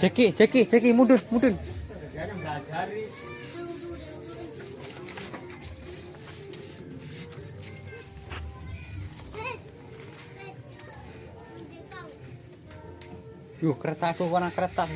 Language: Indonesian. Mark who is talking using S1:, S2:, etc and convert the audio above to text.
S1: Jeki, Jeki, Jeki, mudun, mudun. Yuh, kereta aku warna kereta.